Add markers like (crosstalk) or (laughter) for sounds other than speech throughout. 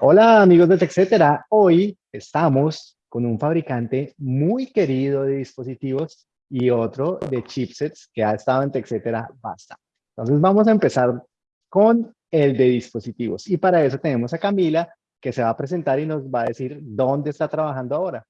Hola amigos de TechCetera, hoy estamos con un fabricante muy querido de dispositivos y otro de chipsets que ha estado en TechCetera bastante. Entonces vamos a empezar con el de dispositivos y para eso tenemos a Camila que se va a presentar y nos va a decir dónde está trabajando ahora.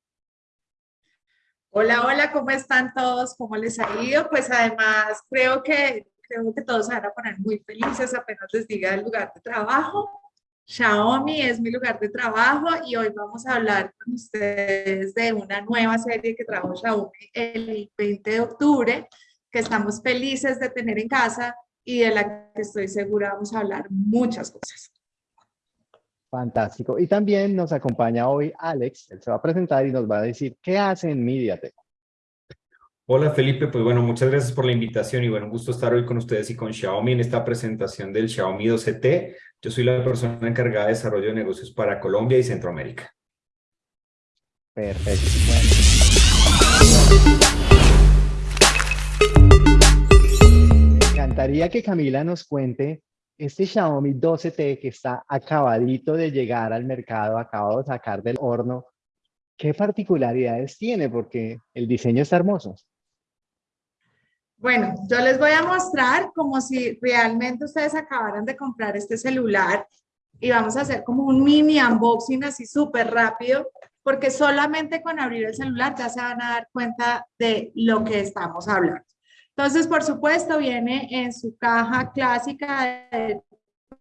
Hola, hola, ¿cómo están todos? ¿Cómo les ha ido? Pues además creo que, creo que todos se van a poner muy felices apenas les diga el lugar de trabajo. Xiaomi es mi lugar de trabajo y hoy vamos a hablar con ustedes de una nueva serie que trajo Xiaomi el 20 de octubre, que estamos felices de tener en casa y de la que estoy segura vamos a hablar muchas cosas. Fantástico. Y también nos acompaña hoy Alex, él se va a presentar y nos va a decir qué hace en MediaTek. Hola Felipe, pues bueno, muchas gracias por la invitación y bueno, un gusto estar hoy con ustedes y con Xiaomi en esta presentación del Xiaomi 12T. Yo soy la persona encargada de desarrollo de negocios para Colombia y Centroamérica. Perfecto. Me encantaría que Camila nos cuente este Xiaomi 12T que está acabadito de llegar al mercado, acabado de sacar del horno, ¿qué particularidades tiene? Porque el diseño está hermoso. Bueno, yo les voy a mostrar como si realmente ustedes acabaran de comprar este celular y vamos a hacer como un mini unboxing así súper rápido porque solamente con abrir el celular ya se van a dar cuenta de lo que estamos hablando. Entonces, por supuesto, viene en su caja clásica de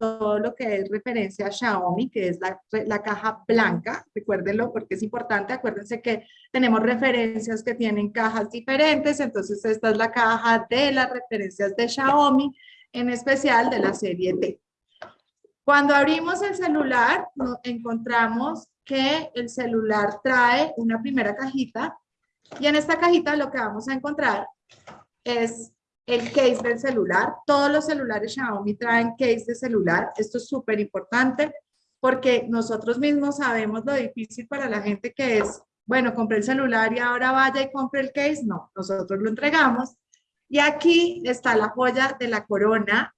todo lo que es referencia a Xiaomi, que es la, la, caja blanca, recuérdenlo porque es importante, acuérdense que tenemos referencias que tienen cajas diferentes, entonces esta es la caja de las referencias de Xiaomi, en especial de la serie T. Cuando abrimos el celular, encontramos que el celular trae una primera cajita y en esta cajita lo que vamos a encontrar es el case del celular. Todos los celulares Xiaomi traen case de celular. Esto es súper importante porque nosotros mismos sabemos lo difícil para la gente que es, bueno, compré el celular y ahora vaya y compre el case. No, nosotros lo entregamos. Y aquí está la joya de la corona.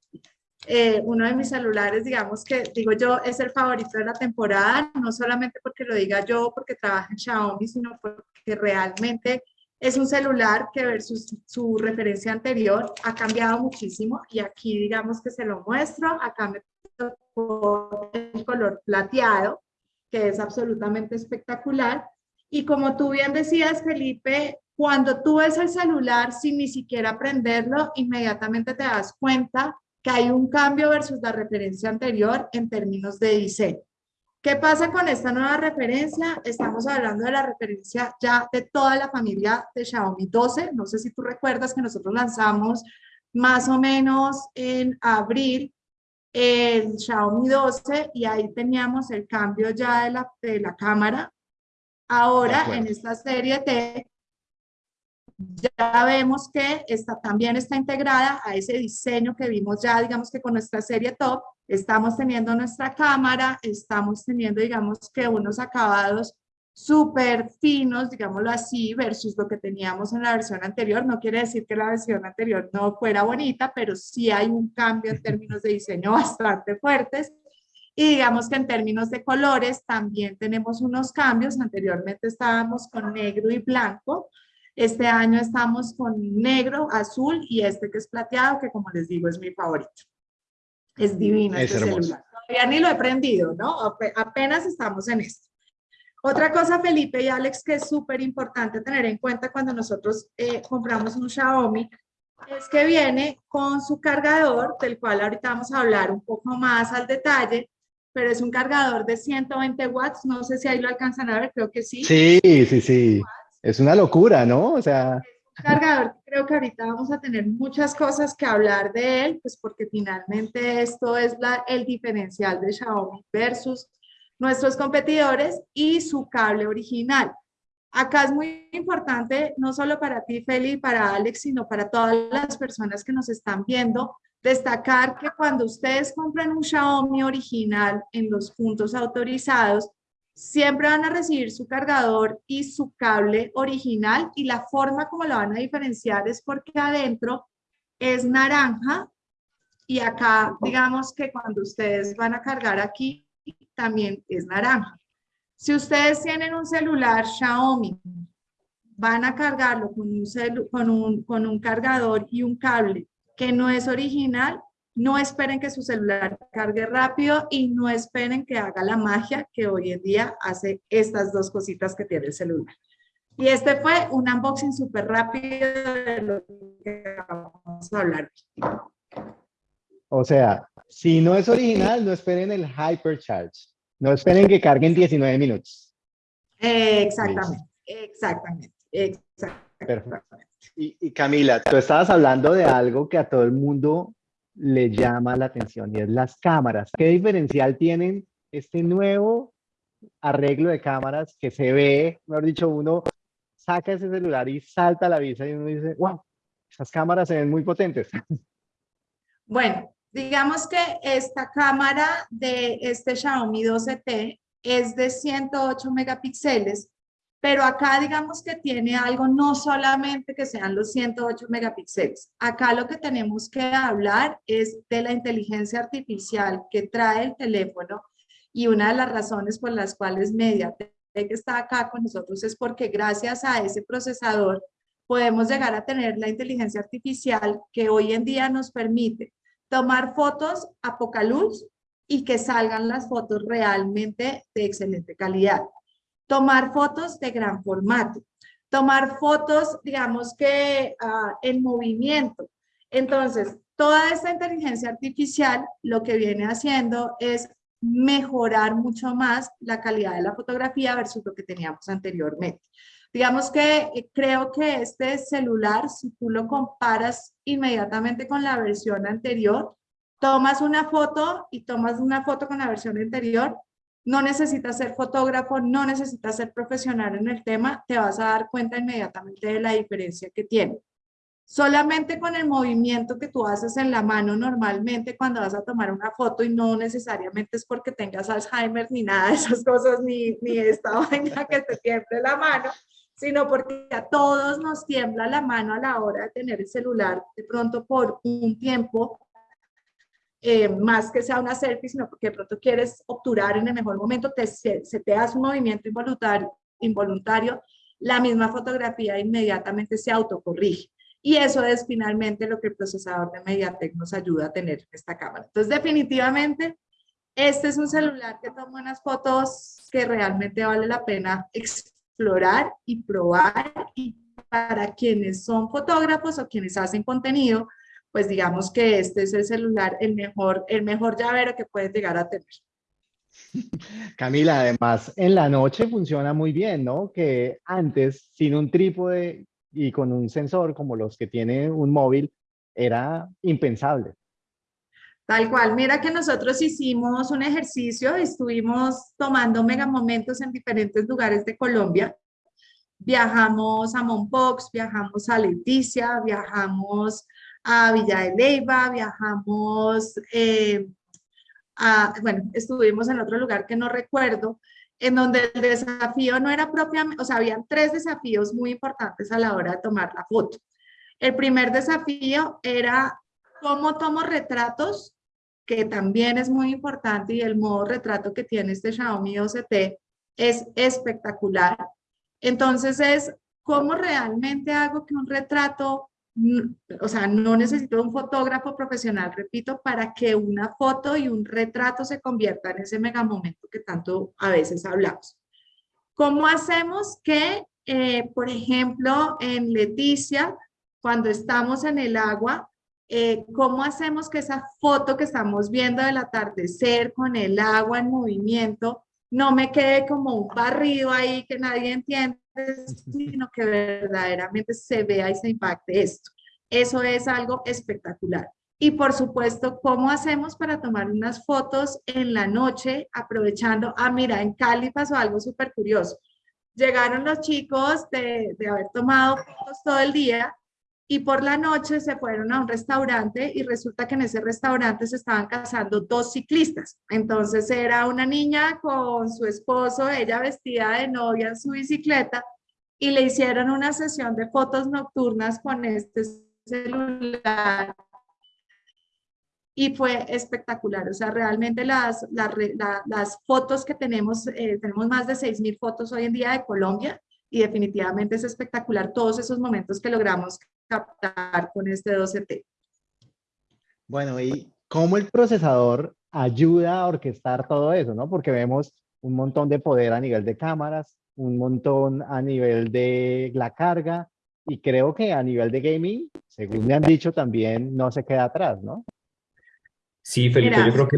Eh, uno de mis celulares, digamos que digo yo, es el favorito de la temporada, no solamente porque lo diga yo, porque trabaja en Xiaomi, sino porque realmente es un celular que versus su referencia anterior ha cambiado muchísimo y aquí digamos que se lo muestro, acá me tocó el color plateado, que es absolutamente espectacular. Y como tú bien decías, Felipe, cuando tú ves el celular sin ni siquiera prenderlo, inmediatamente te das cuenta que hay un cambio versus la referencia anterior en términos de diseño. ¿Qué pasa con esta nueva referencia? Estamos hablando de la referencia ya de toda la familia de Xiaomi 12. No sé si tú recuerdas que nosotros lanzamos más o menos en abril el Xiaomi 12 y ahí teníamos el cambio ya de la, de la cámara. Ahora en esta serie T ya vemos que esta, también está integrada a ese diseño que vimos ya, digamos que con nuestra serie top, estamos teniendo nuestra cámara, estamos teniendo, digamos que unos acabados súper finos, digámoslo así, versus lo que teníamos en la versión anterior. No quiere decir que la versión anterior no fuera bonita, pero sí hay un cambio en términos de diseño (laughs) bastante fuertes. Y digamos que en términos de colores también tenemos unos cambios. Anteriormente estábamos con negro y blanco. Este año estamos con negro, azul y este que es plateado, que como les digo es mi favorito. Es divino es este celular. Todavía ni lo he prendido, ¿no? Apenas estamos en esto. Otra cosa, Felipe y Alex, que es súper importante tener en cuenta cuando nosotros eh, compramos un Xiaomi, es que viene con su cargador, del cual ahorita vamos a hablar un poco más al detalle, pero es un cargador de 120 watts, no sé si ahí lo alcanzan a ver, creo que sí. Sí, sí, sí. Es una locura, ¿no? O sea... Cargador, creo que ahorita vamos a tener muchas cosas que hablar de él, pues porque finalmente esto es la, el diferencial de Xiaomi versus nuestros competidores y su cable original. Acá es muy importante, no solo para ti, Feli, para Alex, sino para todas las personas que nos están viendo, destacar que cuando ustedes compran un Xiaomi original en los puntos autorizados, siempre van a recibir su cargador y su cable original y la forma como lo van a diferenciar es porque adentro es naranja y acá digamos que cuando ustedes van a cargar aquí también es naranja. Si ustedes tienen un celular Xiaomi, van a cargarlo con un, con un, cargador y un cable que no es original, no esperen que su celular cargue rápido y no esperen que haga la magia que hoy en día hace estas dos cositas que tiene el celular. Y este fue un unboxing súper rápido de lo que vamos a hablar. O sea, si no es original, no esperen el Hypercharge. No esperen que carguen 19 minutos. exactamente, exactamente, exactamente. Y, y Camila, tú estabas hablando de algo que a todo el mundo le llama la atención y es las cámaras. ¿Qué diferencial tienen este nuevo arreglo de cámaras que se ve, mejor dicho, uno saca ese celular y salta la visa y uno dice, wow, esas cámaras se ven muy potentes. (laughs) Bueno, digamos que esta cámara de este Xiaomi 12T es de 108 megapíxeles, pero acá digamos que tiene algo no solamente que sean los 108 megapíxeles. Acá lo que tenemos que hablar es de la inteligencia artificial que trae el teléfono y una de las razones por las cuales MediaTek está acá con nosotros es porque gracias a ese procesador podemos llegar a tener la inteligencia artificial que hoy en día nos permite tomar fotos a poca luz y que salgan las fotos realmente de excelente calidad. Tomar fotos de gran formato. Tomar fotos, digamos que ah, en movimiento. Entonces, toda esta inteligencia artificial lo que viene haciendo es mejorar mucho más la calidad de la fotografía versus lo que teníamos anteriormente. Digamos que eh, creo que este celular, si tú lo comparas inmediatamente con la versión anterior, tomas una foto y tomas una foto con la versión anterior, no necesitas ser fotógrafo, no necesitas ser profesional en el tema, te vas a dar cuenta inmediatamente de la diferencia que tiene. Solamente con el movimiento que tú haces en la mano normalmente cuando vas a tomar una foto y no necesariamente es porque tengas Alzheimer ni nada de esas cosas, ni, ni esta (laughs) vaina que te tiemble la mano, sino porque a todos nos tiembla la mano a la hora de tener el celular de pronto por un tiempo, eh, más que sea una selfie, sino porque de pronto quieres obturar en el mejor momento, te, se, te hace un movimiento involuntario, involuntario, la misma fotografía inmediatamente se autocorrige. Y eso es finalmente lo que el procesador de MediaTek nos ayuda a tener en esta cámara. Entonces, definitivamente, este es un celular que toma unas fotos que realmente vale la pena explorar y probar y para quienes son fotógrafos o quienes hacen contenido, pues digamos que este es el celular, el mejor, el mejor llavero que puedes llegar a tener. (laughs) Camila, además, en la noche funciona muy bien, ¿no? Que antes, sin un trípode y con un sensor como los que tiene un móvil, era impensable. Tal cual, mira que nosotros hicimos un ejercicio, estuvimos tomando mega momentos en diferentes lugares de Colombia. Viajamos a Monpox, viajamos a Leticia, viajamos a Villa de Leyva, viajamos eh, a, bueno, estuvimos en otro lugar que no recuerdo, en donde el desafío no era propiamente, o sea, habían tres desafíos muy importantes a la hora de tomar la foto. El primer desafío era cómo tomo retratos que también es muy importante y el modo retrato que tiene este Xiaomi 12T es espectacular. Entonces es cómo realmente hago que un retrato, o sea, no necesito un fotógrafo profesional, repito, para que una foto y un retrato se conviertan en ese mega momento que tanto a veces hablamos. ¿Cómo hacemos que, eh, por ejemplo, en Leticia, cuando estamos en el agua, eh, cómo hacemos que esa foto que estamos viendo del atardecer con el agua en movimiento no me quede como un barrido ahí que nadie entiende, sino que verdaderamente se vea y se impacte esto. Eso es algo espectacular. Y por supuesto, ¿cómo hacemos para tomar unas fotos en la noche aprovechando? Ah, mira, en Cali pasó algo súper curioso. Llegaron los chicos de, de haber tomado fotos todo el día y por la noche se fueron a un restaurante y resulta que en ese restaurante se estaban casando dos ciclistas. Entonces era una niña con su esposo, ella vestida de novia en su bicicleta y le hicieron una sesión de fotos nocturnas con este celular y fue espectacular. O sea, realmente las, las, las fotos que tenemos, eh, tenemos más de 6.000 fotos hoy en día de Colombia y definitivamente es espectacular todos esos momentos que logramos captar con este 12T. Bueno, ¿y cómo el procesador ayuda a orquestar todo eso, no? Porque vemos un montón de poder a nivel de cámaras, un montón a nivel de la carga, y creo que a nivel de gaming, según me han dicho también, no se queda atrás, ¿no? Sí, Felipe, yo creo que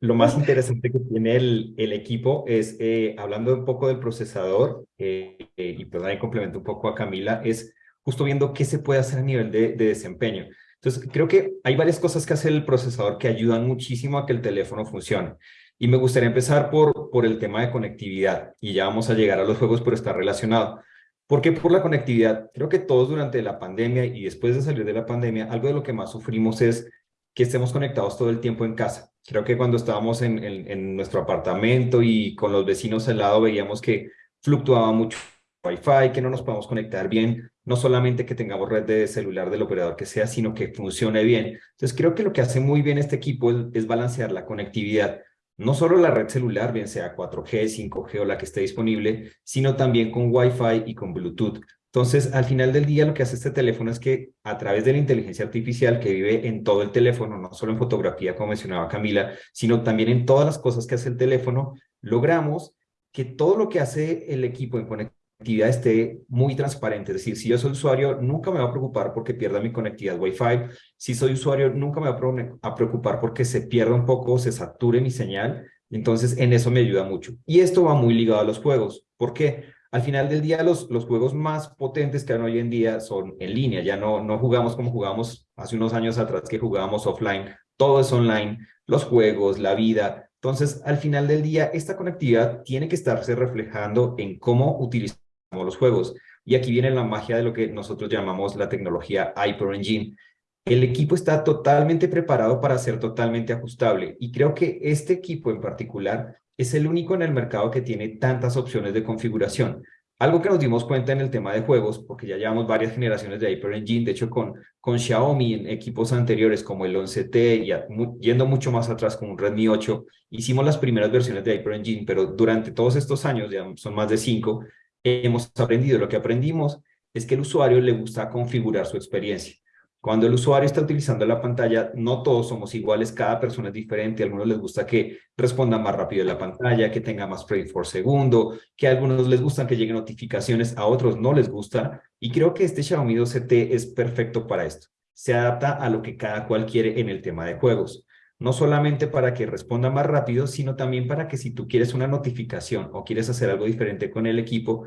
lo, más interesante que tiene el, el equipo es, eh, hablando un poco del procesador, eh, eh, y perdón, ahí complemento un poco a Camila, es justo viendo qué se puede hacer a nivel de, de desempeño. Entonces, creo que hay varias cosas que hace el procesador que ayudan muchísimo a que el teléfono funcione. Y me gustaría empezar por, por el tema de conectividad, y ya vamos a llegar a los juegos, pero está relacionado. ¿Por qué? Por la conectividad. Creo que todos durante la pandemia y después de salir de la pandemia, algo de lo que más sufrimos es que estemos conectados todo el tiempo en casa. Creo que cuando estábamos en, en nuestro apartamento y con los vecinos al lado veíamos que fluctuaba mucho Wi-Fi, que no nos podemos conectar bien, no solamente que tengamos red de celular del operador que sea, sino que funcione bien. Entonces creo que lo que hace muy bien este equipo es, balancear la conectividad, no solo la red celular, bien sea 4G, 5G o la que esté disponible, sino también con Wi-Fi y con Bluetooth. Entonces, al final del día, lo que hace este teléfono es que a través de la inteligencia artificial que vive en todo el teléfono, no solo en fotografía, como mencionaba Camila, sino también en todas las cosas que hace el teléfono, logramos que todo lo que hace el equipo en conectividad conectividad esté muy transparente. Es decir, si yo soy usuario, nunca me va a preocupar porque pierda mi conectividad Wi-Fi. Si soy usuario, nunca me va a preocupar porque se pierda un poco, se sature mi señal. Entonces, en eso me ayuda mucho. Y esto va muy ligado a los juegos. ¿Por qué? Al final del día, los, los juegos más potentes que hay hoy en día son en línea. Ya no, no jugamos como jugamos hace unos años atrás que jugábamos offline. Todo es online. Los juegos, la vida. Entonces, al final del día, esta conectividad tiene que estarse reflejando en cómo utilizar los juegos. Y aquí viene la magia de lo que nosotros llamamos la tecnología Hyper Engine. El equipo está totalmente preparado para ser totalmente ajustable y creo que este equipo en particular es el único en el mercado que tiene tantas opciones de configuración. Algo que nos dimos cuenta en el tema de juegos, porque ya llevamos varias generaciones de Hyper Engine, de hecho con, con Xiaomi en equipos anteriores como el 11T, y yendo mucho más atrás con un Redmi 8, hicimos las primeras versiones de Hyper Engine, pero durante todos estos años, ya son más de cinco, hemos aprendido? Lo que aprendimos es que el usuario le gusta configurar su experiencia. Cuando el usuario está utilizando la pantalla, no todos somos iguales, cada persona es diferente. A algunos les gusta que responda más rápido la pantalla, que tenga más frame por segundo, que a algunos les gustan que lleguen notificaciones, a otros no les gusta. Y creo que este Xiaomi 12T es perfecto para esto. Se adapta a lo que cada cual quiere en el tema de juegos no solamente para que responda más rápido, sino también para que si tú quieres una notificación o quieres hacer algo diferente con el equipo,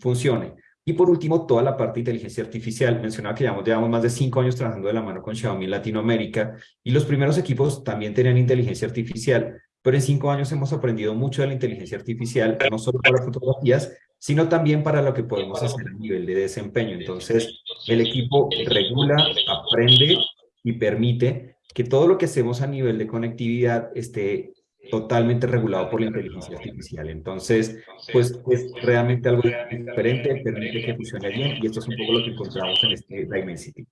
funcione. Y por último, toda la parte de inteligencia artificial. Mencionaba que llevamos, llevamos más de cinco años trabajando de la mano con Xiaomi Latinoamérica y los primeros equipos también tenían inteligencia artificial, pero en cinco años hemos aprendido mucho de la inteligencia artificial, no solo para fotografías, sino también para lo que podemos hacer a nivel de desempeño. Entonces, el equipo regula, aprende y permite que todo lo que hacemos a nivel de conectividad esté totalmente regulado por la inteligencia artificial. Entonces, pues es realmente algo diferente, permite que funcione bien y esto es un poco lo que encontramos en este Dimensity.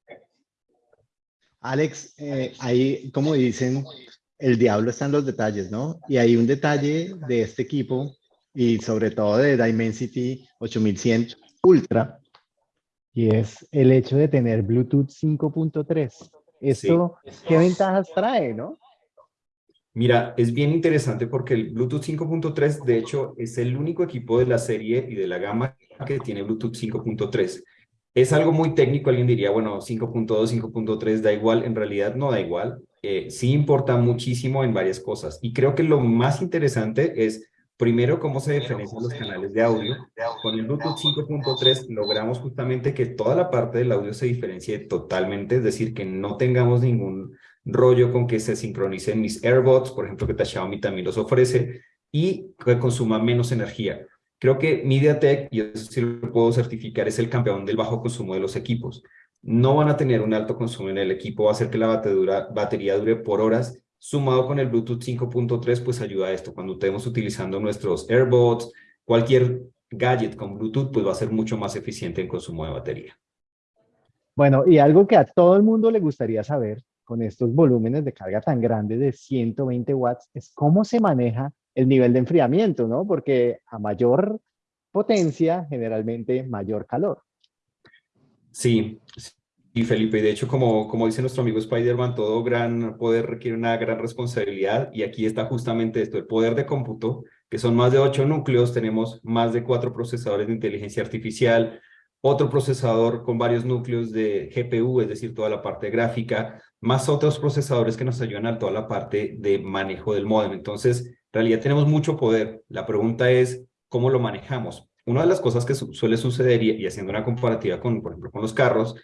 Alex, eh, ahí, como dicen, el diablo está en los detalles, ¿no? Y hay un detalle de este equipo y sobre todo de Dimensity 8100 Ultra y es el hecho de tener Bluetooth 5.3. ¿Esto qué ventajas trae, no? Mira, es bien interesante porque el Bluetooth 5.3, de hecho, es el único equipo de la serie y de la gama que tiene Bluetooth 5.3. Es algo muy técnico, alguien diría, bueno, 5.2, 5.3 da igual, en realidad no da igual. Eh, sí importa muchísimo en varias cosas. Y creo que lo más interesante es Primero, cómo se diferencian los canales de audio. Con el Bluetooth 5.3 logramos justamente que toda la parte del audio se diferencie totalmente, es decir, que no tengamos ningún rollo con que se sincronicen mis AirBots, por ejemplo, que Xiaomi también los ofrece, y que consuma menos energía. Creo que MediaTek, y eso sí lo puedo certificar, es el campeón del bajo consumo de los equipos. No van a tener un alto consumo en el equipo, va a hacer que la batería dure por horas sumado con el Bluetooth 5.3, pues ayuda a esto. Cuando estemos utilizando nuestros AirBots, cualquier gadget con Bluetooth, pues va a ser mucho más eficiente en consumo de batería. Bueno, y algo que a todo el mundo le gustaría saber con estos volúmenes de carga tan grandes de 120 watts es cómo se maneja el nivel de enfriamiento, ¿no? Porque a mayor potencia, generalmente mayor calor. Sí, y Felipe, de hecho, como, como dice nuestro amigo Spider-Man, todo gran poder requiere una gran responsabilidad y aquí está justamente esto, el poder de cómputo, que son más de ocho núcleos, tenemos más de cuatro procesadores de inteligencia artificial, otro procesador con varios núcleos de GPU, es decir, toda la parte gráfica, más otros procesadores que nos ayudan a toda la parte de manejo del modem. Entonces, en realidad tenemos mucho poder. La pregunta es, ¿cómo lo manejamos? Una de las cosas que suele suceder, y, haciendo una comparativa con, por ejemplo, con los carros,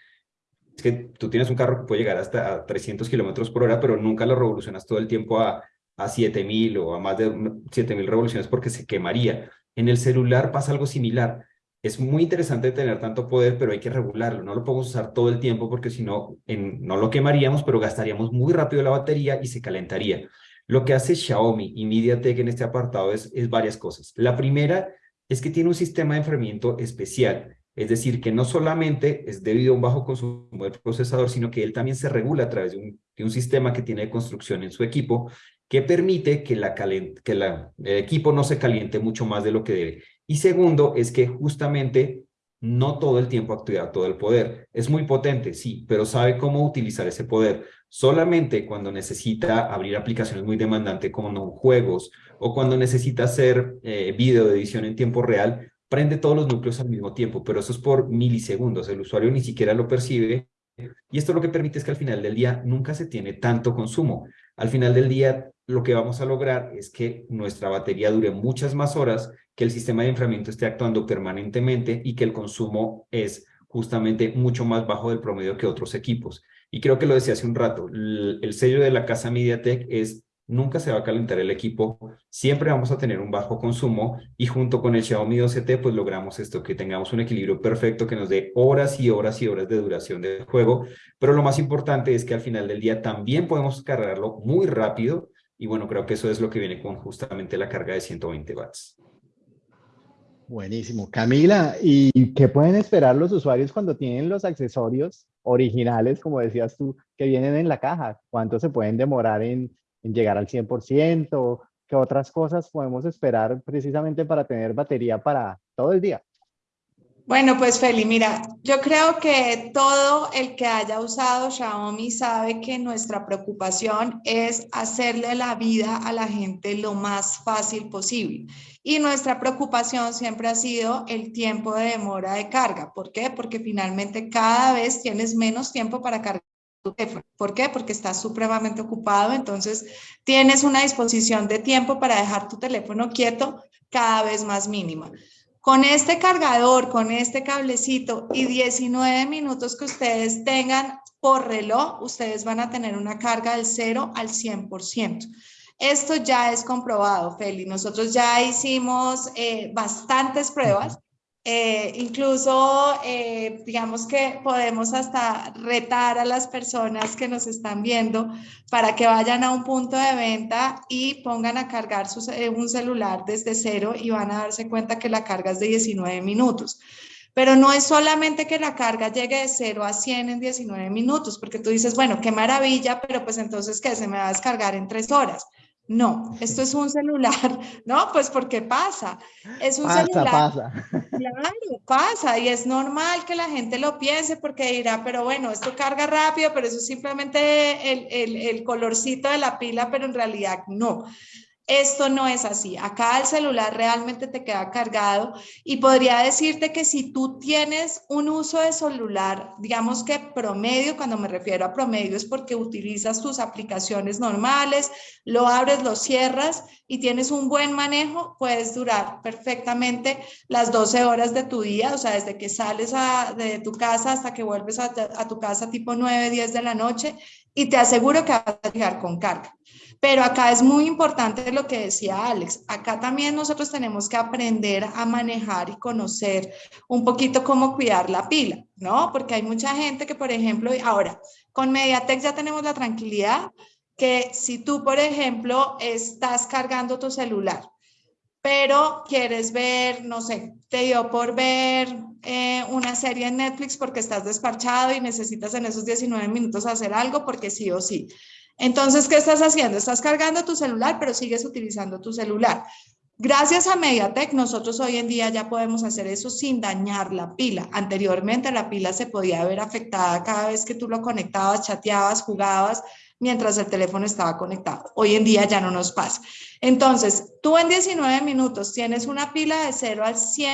es que tú tienes un carro que puede llegar hasta a 300 kilómetros por hora, pero nunca lo revolucionas todo el tiempo a, a 7000 o a más de 7000 revoluciones porque se quemaría. En el celular pasa algo similar. Es muy interesante tener tanto poder, pero hay que regularlo. No lo podemos usar todo el tiempo porque si no, no lo quemaríamos, pero gastaríamos muy rápido la batería y se calentaría. Lo que hace Xiaomi y MediaTek en este apartado es, es varias cosas. La primera es que tiene un sistema de enfriamiento especial. Es decir, que no solamente es debido a un bajo consumo del procesador, sino que él también se regula a través de un, sistema que tiene de construcción en su equipo que permite que, el equipo no se caliente mucho más de lo que debe. Y segundo, es que justamente no todo el tiempo activa todo el poder. Es muy potente, sí, pero sabe cómo utilizar ese poder. Solamente cuando necesita abrir aplicaciones muy demandantes como juegos o cuando necesita hacer eh, video de edición en tiempo real, prende todos los núcleos al mismo tiempo, pero eso es por milisegundos. El usuario ni siquiera lo percibe y esto lo que permite es que al final del día nunca se tiene tanto consumo. Al final del día lo que vamos a lograr es que nuestra batería dure muchas más horas, que el sistema de enfriamiento esté actuando permanentemente y que el consumo es justamente mucho más bajo del promedio que otros equipos. Y creo que lo decía hace un rato, el, el sello de la casa MediaTek es nunca se va a calentar el equipo, siempre vamos a tener un bajo consumo y junto con el Xiaomi 2CT pues logramos esto, que tengamos un equilibrio perfecto que nos dé horas y horas y horas de duración del juego, pero lo más importante es que al final del día también podemos cargarlo muy rápido y bueno, creo que eso es lo que viene con justamente la carga de 120 watts. Buenísimo. Camila, ¿y qué pueden esperar los usuarios cuando tienen los accesorios originales, como decías tú, que vienen en la caja? ¿Cuánto se pueden demorar en, en llegar al 100%? ¿Qué otras cosas podemos esperar precisamente para tener batería para todo el día? Bueno, pues Feli, mira, yo creo que todo el que haya usado Xiaomi sabe que nuestra preocupación es hacerle la vida a la gente lo más fácil posible. Y nuestra preocupación siempre ha sido el tiempo de demora de carga. ¿Por qué? Porque finalmente cada vez tienes menos tiempo para cargar ¿Por qué? Porque estás supremamente ocupado, entonces tienes una disposición de tiempo para dejar tu teléfono quieto cada vez más mínima. Con este cargador, con este cablecito y 19 minutos que ustedes tengan por reloj, ustedes van a tener una carga del 0 al 100%. Esto ya es comprobado, Feli. Nosotros ya hicimos eh, bastantes pruebas eh, incluso, eh, digamos que podemos hasta retar a las personas que nos están viendo para que vayan a un punto de venta y pongan a cargar eh, un celular desde cero y van a darse cuenta que la carga es de 19 minutos. Pero no es solamente que la carga llegue de 0 a 100 en 19 minutos, porque tú dices, bueno, qué maravilla, pero pues entonces, ¿qué? Se me va a descargar en 3 horas. No, esto es un celular, (laughs) ¿no? Pues porque pasa. Es un pasa, celular. Pasa. Claro, pasa y es normal que la gente lo piense porque dirá, pero bueno, esto carga rápido, pero eso es simplemente el, el, el colorcito de la pila, pero en realidad no. Esto no es así. Acá el celular realmente te queda cargado y podría decirte que si tú tienes un uso de celular, digamos que promedio, cuando me refiero a promedio es porque utilizas tus aplicaciones normales, lo abres, lo cierras y tienes un buen manejo, puedes durar perfectamente las 12 horas de tu día, o sea, desde que sales de tu casa hasta que vuelves a, a tu casa tipo 9, 10 de la noche y te aseguro que vas a llegar con carga. Pero acá es muy importante lo que decía Alex. Acá también nosotros tenemos que aprender a manejar y conocer un poquito cómo cuidar la pila, ¿no? Porque hay mucha gente que, por ejemplo, ahora con MediaTek ya tenemos la tranquilidad que si tú, por ejemplo, estás cargando tu celular, pero quieres ver, no sé, te dio por ver eh, una serie en Netflix porque estás desparchado y necesitas en esos 19 minutos hacer algo porque sí o sí. Entonces, ¿qué estás haciendo? Estás cargando tu celular, pero sigues utilizando tu celular. Gracias a MediaTek, nosotros hoy en día ya podemos hacer eso sin dañar la pila. Anteriormente la pila se podía ver afectada cada vez que tú lo conectabas, chateabas, jugabas, mientras el teléfono estaba conectado. Hoy en día ya no nos pasa. Entonces, tú en 19 minutos tienes una pila de 0 al 100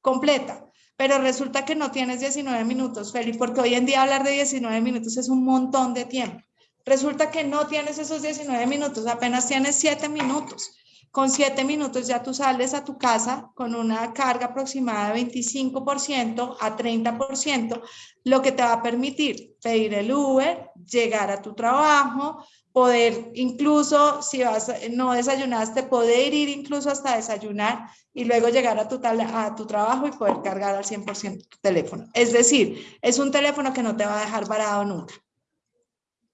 completa, pero resulta que no tienes 19 minutos, Felipe, porque hoy en día hablar de 19 minutos es un montón de tiempo. Resulta que no tienes esos 19 minutos, apenas tienes 7 minutos. Con siete minutos ya tú sales a tu casa con una carga aproximada de 25% a 30%, lo que te va a permitir pedir el Uber, llegar a tu trabajo, poder incluso, si vas, no desayunaste, poder ir incluso hasta desayunar y luego llegar a tu, a tu trabajo y poder cargar al 100% tu teléfono. Es decir, es un teléfono que no te va a dejar varado nunca.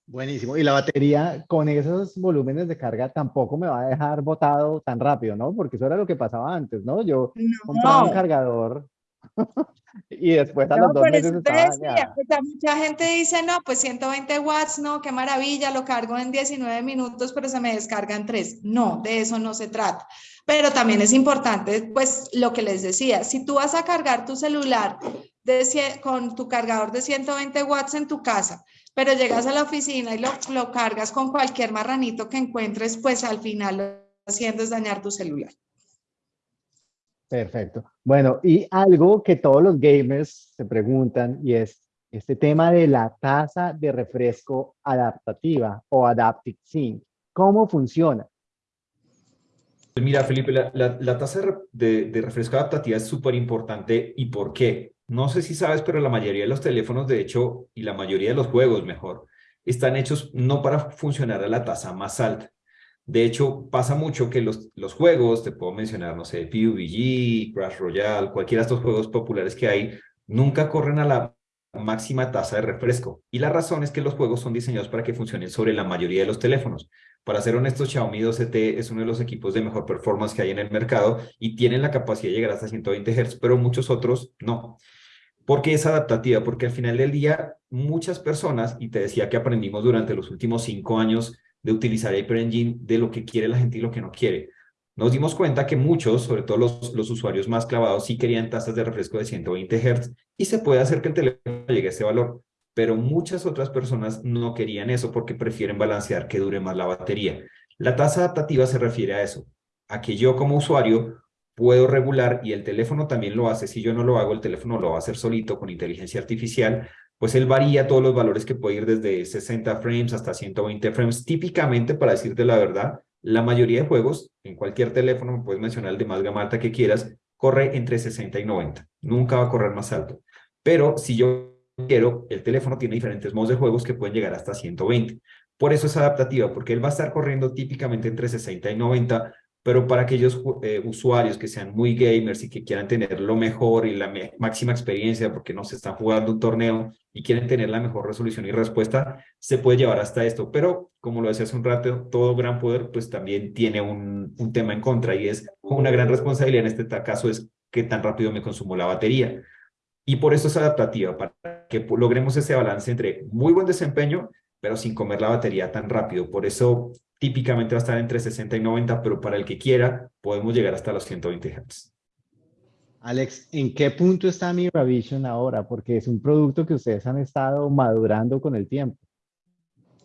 Buenísimo. Y la batería con esos volúmenes de carga tampoco me va a dejar botado tan rápido, ¿no? Porque eso era lo que pasaba antes, ¿no? Yo compraba un cargador (laughs) y después a los dos meses estaba Mucha gente dice, no, pues 120 watts, no, qué maravilla, lo cargo en 19 minutos, pero se me descarga en 3. No, de eso no se trata. Pero también es importante, pues, lo que les decía, si tú vas a cargar tu celular de, con tu cargador de 120 watts en tu casa, pero llegas a la oficina y lo, lo cargas con cualquier marranito que encuentres, pues al final lo que haciendo es dañar tu celular. Perfecto. Bueno, y algo que todos los gamers se preguntan y es este tema de la tasa de refresco adaptativa o Adaptive Sync. ¿Cómo funciona? Mira, Felipe, la, la, tasa de, de, refresco adaptativa es súper importante. ¿Y por qué? No sé si sabes, pero la mayoría de los teléfonos, de hecho, y la mayoría de los juegos, mejor, están hechos no para funcionar a la tasa más alta. De hecho, pasa mucho que los, los juegos, te puedo mencionar, no sé, PUBG, Crash Royale, cualquiera de estos juegos populares que hay, nunca corren a la máxima tasa de refresco. Y la razón es que los juegos son diseñados para que funcionen sobre la mayoría de los teléfonos. Para ser honesto, Xiaomi 2CT es uno de los equipos de mejor performance que hay en el mercado y tienen la capacidad de llegar hasta 120 Hz, pero muchos otros no. ¿Por qué es adaptativa? Porque al final del día, muchas personas, y te decía que aprendimos durante los últimos cinco años de utilizar Hyper Engine, de lo que quiere la gente y lo que no quiere. Nos dimos cuenta que muchos, sobre todo los, los usuarios más clavados, sí querían tasas de refresco de 120 Hz y se puede hacer que el teléfono llegue a ese valor, pero muchas otras personas no querían eso porque prefieren balancear que dure más la batería. La tasa adaptativa se refiere a eso, a que yo como usuario puedo regular y el teléfono también lo hace. Si yo no lo hago, el teléfono lo va a hacer solito con inteligencia artificial, pues él varía todos los valores que puede ir desde 60 frames hasta 120 frames. Típicamente, para decirte la verdad, la mayoría de juegos, en cualquier teléfono, puedes mencionar el de más gama alta que quieras, corre entre 60 y 90. Nunca va a correr más alto. Pero si yo quiero, el teléfono tiene diferentes modos de juegos que pueden llegar hasta 120. Por eso es adaptativa, porque él va a estar corriendo típicamente entre 60 y 90, pero para aquellos eh, usuarios que sean muy gamers y que quieran tener lo mejor y la máxima experiencia porque no se están jugando un torneo y quieren tener la mejor resolución y respuesta, se puede llevar hasta esto. Pero, como lo decía hace un rato, todo gran poder pues también tiene un, un tema en contra y es una gran responsabilidad en este caso es qué tan rápido me consumo la batería. Y por eso es adaptativa, para que logremos ese balance entre muy buen desempeño, pero sin comer la batería tan rápido. Por eso típicamente va a estar entre 60 y 90, pero para el que quiera podemos llegar hasta los 120 Hz. Alex, ¿en qué punto está MiraVision ahora? Porque es un producto que ustedes han estado madurando con el tiempo.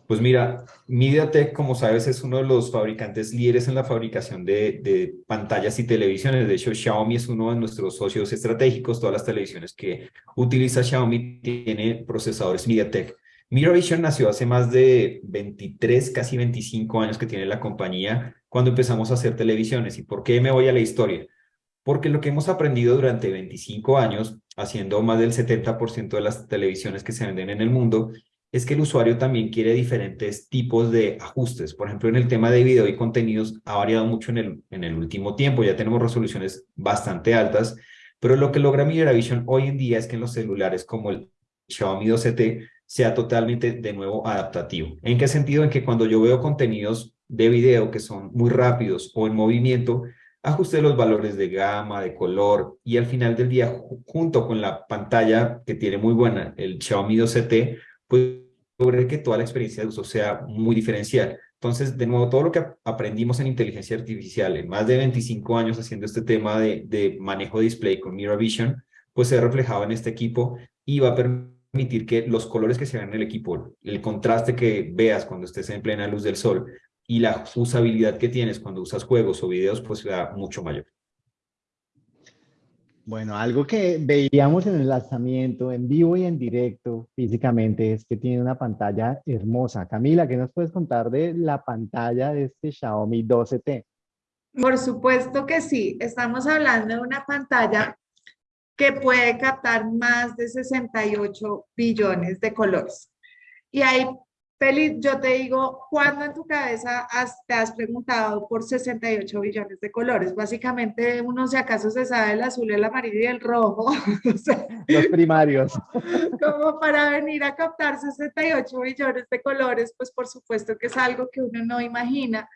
Pues mira, MediaTek, como sabes, es uno de los fabricantes líderes en la fabricación de, de, pantallas y televisiones. De hecho, Xiaomi es uno de nuestros socios estratégicos. Todas las televisiones que utiliza Xiaomi tienen procesadores MediaTek. MiraVision nació hace más de 23, casi 25 años que tiene la compañía cuando empezamos a hacer televisiones. ¿Y por qué me voy a la historia? Porque lo que hemos aprendido durante 25 años, haciendo más del 70% de las televisiones que se venden en el mundo, es que el usuario también quiere diferentes tipos de ajustes. Por ejemplo, en el tema de video y contenidos ha variado mucho en el, en el último tiempo. Ya tenemos resoluciones bastante altas, pero lo que logra MiraVision hoy en día es que en los celulares como el Xiaomi 2CT sea totalmente de nuevo adaptativo. ¿En qué sentido? En que cuando yo veo contenidos de video que son muy rápidos o en movimiento, ajuste los valores de gama, de color, y al final del día, junto con la pantalla que tiene muy buena, el Xiaomi 2CT, pues lograr que toda la experiencia de uso sea muy diferencial. Entonces, de nuevo, todo lo que aprendimos en inteligencia artificial, en más de 25 años haciendo este tema de, manejo de display con Mirror Vision, pues se ha reflejado en este equipo y va a permitir que los colores que se vean en el equipo, el contraste que veas cuando estés en plena luz del sol y la usabilidad que tienes cuando usas juegos o videos, pues sea mucho mayor. Bueno, algo que veíamos en el lanzamiento en vivo y en directo físicamente es que tiene una pantalla hermosa. Camila, ¿qué nos puedes contar de la pantalla de este Xiaomi 12T? Por supuesto que sí. Estamos hablando de una pantalla que puede captar más de 68 billones de colores. Y hay Feliz, yo te digo, ¿cuándo en tu cabeza te has preguntado por 68 billones de colores? Básicamente, uno si acaso se sabe el azul, el amarillo y el rojo. (laughs) Los primarios. Como para venir a captar 68 billones de colores, pues por supuesto que es algo que uno no imagina,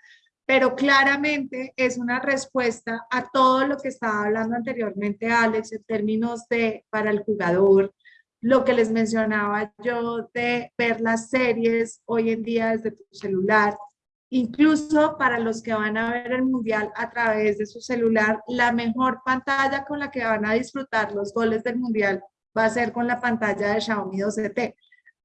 pero claramente es una respuesta a todo lo que estaba hablando anteriormente Alex en términos de para el jugador, lo que les mencionaba yo de ver las series hoy en día desde tu celular, incluso para los que van a ver el mundial a través de su celular, la mejor pantalla con la que van a disfrutar los goles del mundial va a ser con la pantalla de Xiaomi 2CT,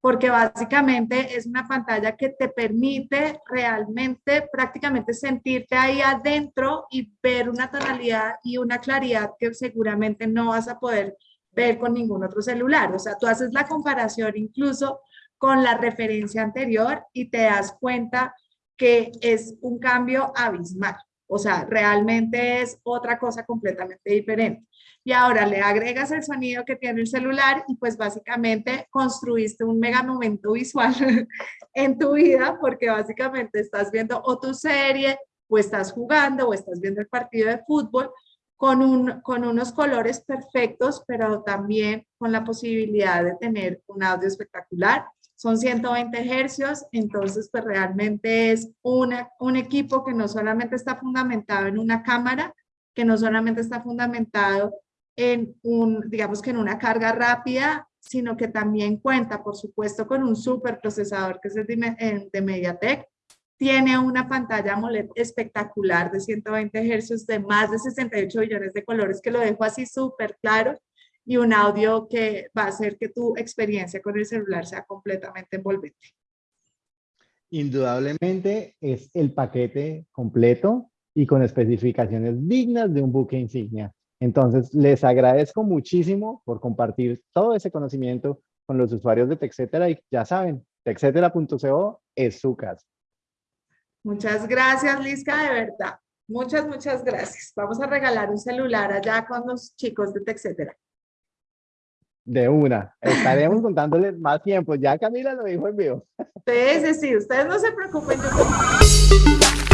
porque básicamente es una pantalla que te permite realmente prácticamente sentirte ahí adentro y ver una tonalidad y una claridad que seguramente no vas a poder ver con ningún otro celular. O sea, tú haces la comparación incluso con la referencia anterior y te das cuenta que es un cambio abismal. O sea, realmente es otra cosa completamente diferente. Y ahora le agregas el sonido que tiene el celular y pues básicamente construiste un mega momento visual (laughs) en tu vida porque básicamente estás viendo o tu serie o estás jugando o estás viendo el partido de fútbol con, un, con unos colores perfectos, pero también con la posibilidad de tener un audio espectacular. Son 120 hercios, entonces pues realmente es una, un equipo que no solamente está fundamentado en una cámara, que no solamente está fundamentado en un, digamos que en una carga rápida, sino que también cuenta, por supuesto, con un super procesador que es el de, de MediaTek, tiene una pantalla AMOLED espectacular de 120 Hz de más de 68 billones de colores que lo dejo así súper claro y un audio que va a hacer que tu experiencia con el celular sea completamente envolvente. Indudablemente es el paquete completo y con especificaciones dignas de un buque insignia. Entonces, les agradezco muchísimo por compartir todo ese conocimiento con los usuarios de TechCetera y ya saben, techcetera.co es su casa. Muchas gracias, Lisca, de verdad. Muchas, muchas gracias. Vamos a regalar un celular allá con los chicos de TechCetera. De una. Estaremos (laughs) contándoles más tiempo. Ya Camila lo dijo en vivo. Sí, sí, sí. Ustedes no se preocupen. Yo